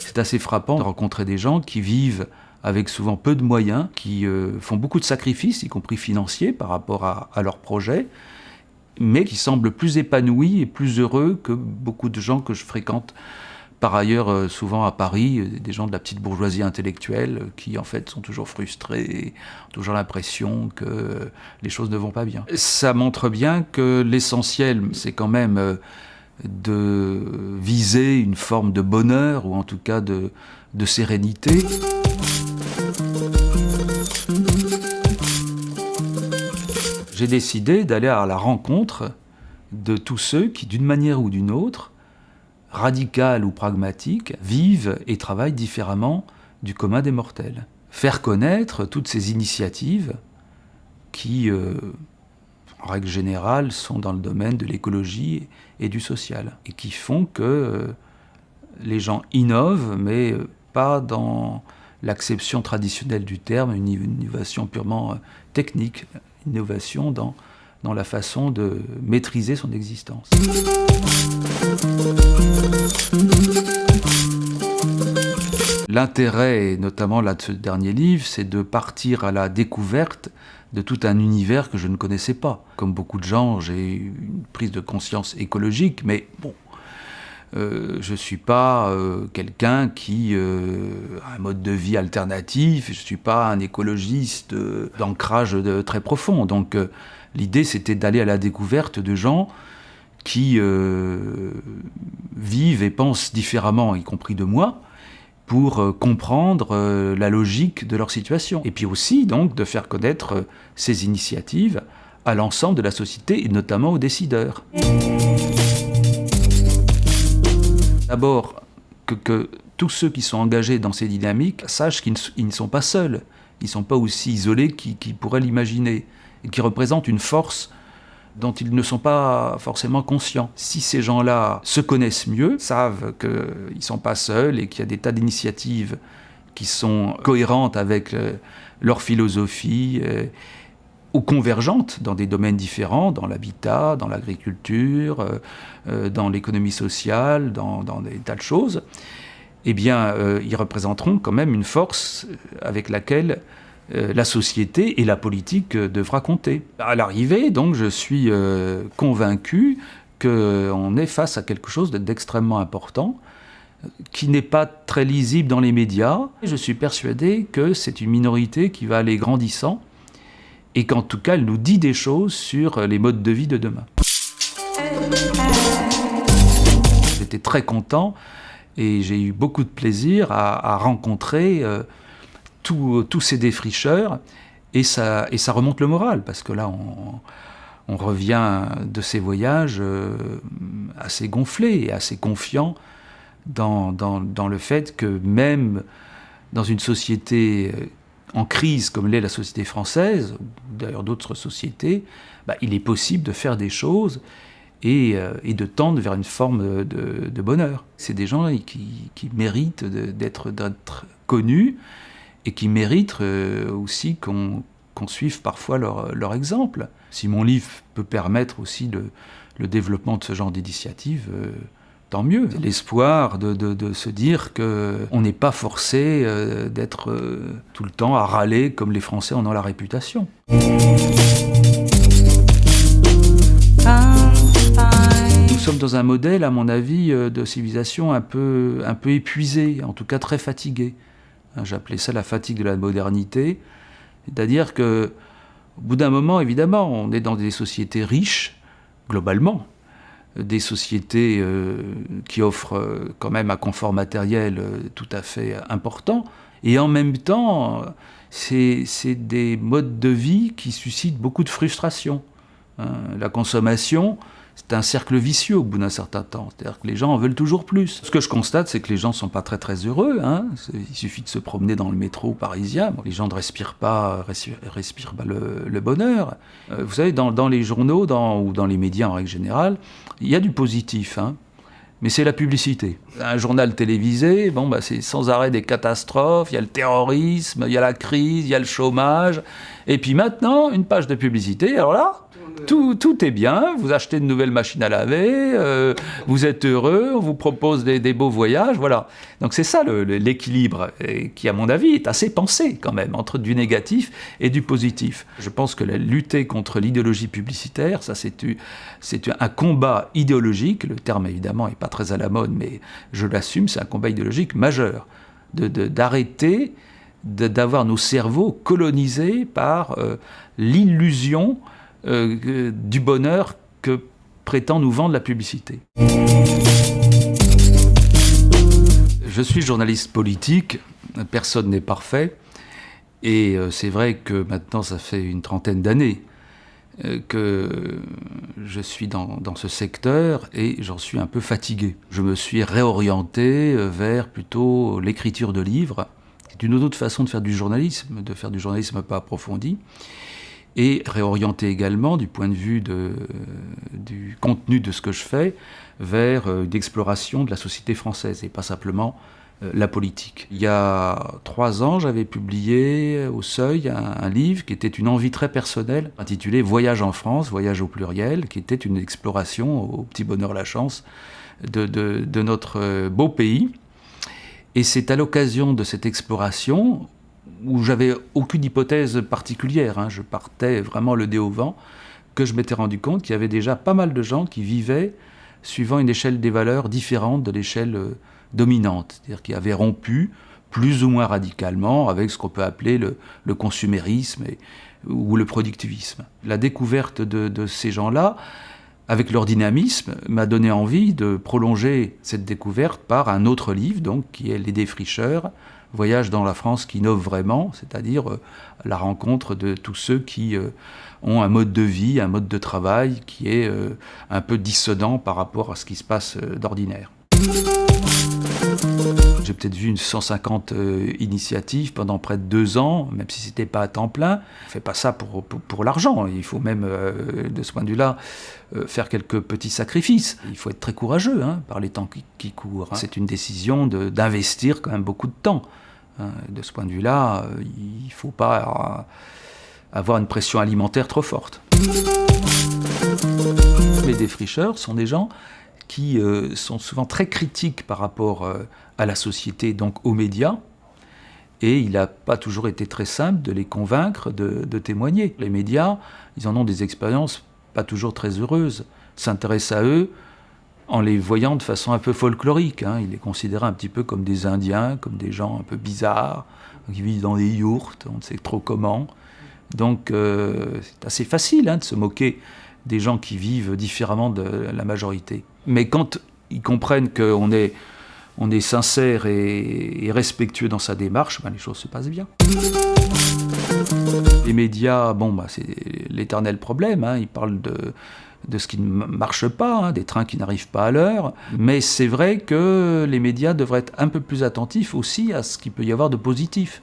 C'est assez frappant de rencontrer des gens qui vivent avec souvent peu de moyens, qui euh, font beaucoup de sacrifices, y compris financiers, par rapport à, à leurs projets, mais qui semblent plus épanouis et plus heureux que beaucoup de gens que je fréquente par ailleurs euh, souvent à Paris, euh, des gens de la petite bourgeoisie intellectuelle qui en fait sont toujours frustrés, ont toujours l'impression que les choses ne vont pas bien. Ça montre bien que l'essentiel, c'est quand même de viser une forme de bonheur, ou en tout cas de, de sérénité. J'ai décidé d'aller à la rencontre de tous ceux qui, d'une manière ou d'une autre, radicale ou pragmatique, vivent et travaillent différemment du commun des mortels. Faire connaître toutes ces initiatives qui, euh, en règle générale, sont dans le domaine de l'écologie et du social, et qui font que euh, les gens innovent, mais euh, pas dans l'acception traditionnelle du terme, une innovation purement technique, innovation dans, dans la façon de maîtriser son existence. L'intérêt, notamment là de ce dernier livre, c'est de partir à la découverte de tout un univers que je ne connaissais pas. Comme beaucoup de gens, j'ai une prise de conscience écologique, mais bon, euh, je ne suis pas euh, quelqu'un qui euh, a un mode de vie alternatif, je ne suis pas un écologiste d'ancrage très profond. Donc l'idée, c'était d'aller à la découverte de gens qui vivent et pensent différemment, y compris de moi, pour euh, comprendre euh, la logique de leur situation. Et puis aussi, donc, de faire connaître euh, ces initiatives à l'ensemble de la société, et notamment aux décideurs. D'abord, que, tous ceux qui sont engagés dans ces dynamiques sachent qu'ils ne sont pas seuls, ils ne sont pas aussi isolés qu'ils pourraient l'imaginer, et qui représentent une force dont ils ne sont pas forcément conscients. Si ces gens-là se connaissent mieux, savent qu'ils ne sont pas seuls et qu'il y a des tas d'initiatives qui sont cohérentes avec euh, leur philosophie, euh, ou convergentes dans des domaines différents, dans l'habitat, dans l'agriculture, euh, dans l'économie sociale, dans, des tas de choses, eh bien, ils représenteront quand même une force avec laquelle la société et la politique euh, devra compter. À l'arrivée, donc, je suis euh, convaincu qu'on est face à quelque chose d'extrêmement important, qui n'est pas très lisible dans les médias. Je suis persuadé que c'est une minorité qui va aller grandissant et qu'en tout cas, elle nous dit des choses sur les modes de vie de demain. J'étais très content et j'ai eu beaucoup de plaisir à, rencontrer tous ces défricheurs, et ça, et ça remonte le moral, parce que là, on, revient de ces voyages euh, assez gonflés et assez confiants dans, dans, le fait que même dans une société euh, en crise comme l'est la société française, ou d'ailleurs d'autres sociétés, bah, il est possible de faire des choses et, euh, et de tendre vers une forme de, de bonheur. C'est des gens qui, qui méritent d'être connus, et qui méritent euh, aussi qu'on suive parfois leur, leur, exemple. Si mon livre peut permettre aussi le, le développement de ce genre d'initiative, euh, tant mieux. L'espoir de, de, de, se dire qu'on n'est pas forcé euh, d'être tout le temps à râler comme les Français en ont la réputation. Nous sommes dans un modèle, à mon avis, de civilisation un peu, un peu épuisé, en tout cas très fatigué. Hein, j'appelais ça la fatigue de la modernité. C'est-à-dire que, au bout d'un moment, évidemment, on est dans des sociétés riches, globalement, des sociétés euh, qui offrent euh, quand même un confort matériel euh, tout à fait important, et en même temps, c'est des modes de vie qui suscitent beaucoup de frustration. Hein. La consommation, c'est un cercle vicieux au bout d'un certain temps. C'est-à-dire que les gens en veulent toujours plus. Ce que je constate, c'est que les gens ne sont pas très très heureux. Hein. Il suffit de se promener dans le métro parisien. les gens ne respirent pas, respirent, pas le, bonheur. Euh, vous savez, dans, les journaux ou dans les médias en règle générale, il y a du positif. Hein. mais c'est la publicité. Un journal télévisé, bon, bah, c'est sans arrêt des catastrophes, il y a le terrorisme, il y a la crise, il y a le chômage. Et puis maintenant, une page de publicité, alors là, tout, est bien, vous achetez une nouvelle machine à laver, euh, vous êtes heureux, on vous propose des, beaux voyages, voilà. Donc c'est ça l'équilibre qui, à mon avis, est assez pensé quand même, entre du négatif et du positif. Je pense que la lutter contre l'idéologie publicitaire, ça c'est un combat idéologique, le terme évidemment n'est pas très à la mode, mais je l'assume, c'est un combat idéologique majeur, d'arrêter d'avoir nos cerveaux colonisés par euh, l'illusion euh, du bonheur que prétend nous vendre la publicité. Je suis journaliste politique, personne n'est parfait, et euh, c'est vrai que maintenant ça fait une trentaine d'années que je suis dans, dans, ce secteur et j'en suis un peu fatigué. Je me suis réorienté vers plutôt l'écriture de livres, d'une autre façon de faire du journalisme, de faire du journalisme pas approfondi, et réorienter également du point de vue de, du contenu de ce que je fais vers euh, l'exploration de la société française et pas simplement euh, la politique. Il y a trois ans, j'avais publié au Seuil un, livre qui était une envie très personnelle, intitulé Voyage en France, voyage au pluriel, qui était une exploration au petit bonheur la chance de, notre euh, beau pays et c'est à l'occasion de cette exploration, où j'avais aucune hypothèse particulière, hein, je partais vraiment le dé au vent, que je m'étais rendu compte qu'il y avait déjà pas mal de gens qui vivaient suivant une échelle des valeurs différente de l'échelle euh, dominante, c'est-à-dire qui avaient rompu plus ou moins radicalement avec ce qu'on peut appeler le, consumérisme ou le productivisme. La découverte de ces gens-là, avec leur dynamisme, m'a donné envie de prolonger cette découverte par un autre livre, donc, qui est Les Défricheurs, Voyage dans la France qui innove vraiment, c'est-à-dire euh, la rencontre de tous ceux qui euh, ont un mode de vie, un mode de travail qui est euh, un peu dissonant par rapport à ce qui se passe d'ordinaire. J'ai peut-être vu une 150 euh, initiatives pendant près de deux ans, même si c'était pas à temps plein. On fait pas ça pour, pour, l'argent. Il faut même, euh, de ce point de vue-là, euh, faire quelques petits sacrifices. Il faut être très courageux hein, par les temps qui, courent. Hein. C'est une décision d'investir quand même beaucoup de temps. Hein. De ce point de vue-là, il ne faut pas avoir une pression alimentaire trop forte. Les défricheurs sont des gens qui euh, sont souvent très critiques par rapport euh, à la société, donc aux médias, et il n'a pas toujours été très simple de les convaincre de, témoigner. Les médias, ils en ont des expériences pas toujours très heureuses, s'intéressent à eux en les voyant de façon un peu folklorique. Hein. Ils les considèrent un petit peu comme des Indiens, comme des gens un peu bizarres, qui vivent dans des yourtes, on ne sait trop comment. Donc euh, c'est assez facile hein, de se moquer des gens qui vivent différemment de la majorité. Mais quand ils comprennent qu'on est, on est sincère et, respectueux dans sa démarche, ben les choses se passent bien. Les médias, bon, bah, c'est l'éternel problème. Hein. Ils parlent de, de ce qui ne marche pas, hein, des trains qui n'arrivent pas à l'heure. Mais c'est vrai que les médias devraient être un peu plus attentifs aussi à ce qu'il peut y avoir de positif.